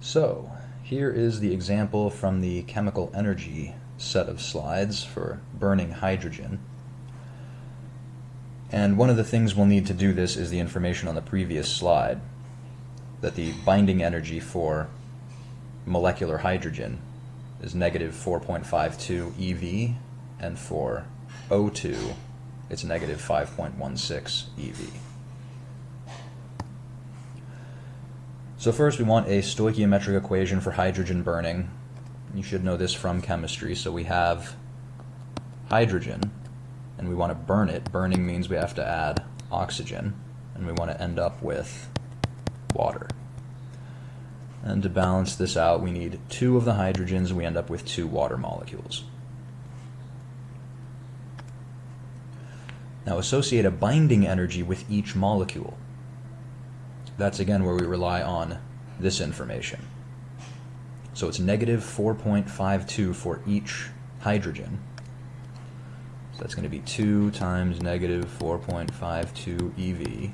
So, here is the example from the chemical energy set of slides for burning hydrogen. And one of the things we'll need to do this is the information on the previous slide, that the binding energy for molecular hydrogen is negative 4.52 eV, and for O2 it's negative 5.16 eV. So first we want a stoichiometric equation for hydrogen burning. You should know this from chemistry. So we have hydrogen, and we want to burn it. Burning means we have to add oxygen, and we want to end up with water. And to balance this out, we need two of the hydrogens, and we end up with two water molecules. Now associate a binding energy with each molecule. That's again where we rely on this information. So it's negative 4.52 for each hydrogen. So that's going to be 2 times negative 4.52 EV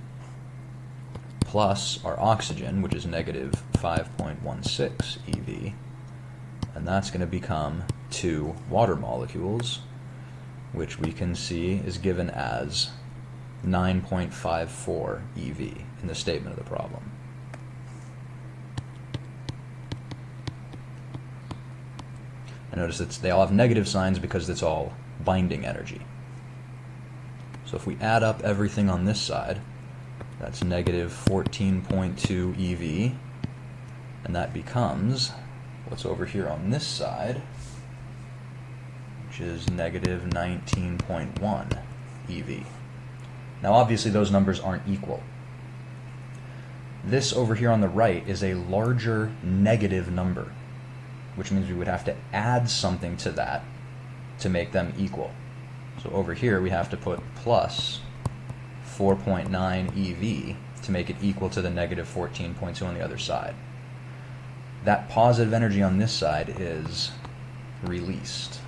plus our oxygen, which is negative 5.16 EV. And that's going to become two water molecules, which we can see is given as 9.54 EV in the statement of the problem. And notice that they all have negative signs because it's all binding energy. So if we add up everything on this side, that's negative 14.2 EV, and that becomes what's over here on this side, which is negative 19.1 EV. Now obviously those numbers aren't equal. This over here on the right is a larger negative number, which means we would have to add something to that to make them equal. So over here we have to put plus 4.9 EV to make it equal to the negative 14.2 on the other side. That positive energy on this side is released.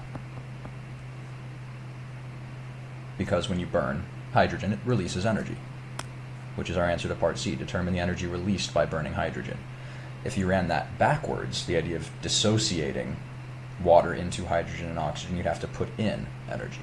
Because when you burn hydrogen, it releases energy, which is our answer to part C, determine the energy released by burning hydrogen. If you ran that backwards, the idea of dissociating water into hydrogen and oxygen, you'd have to put in energy.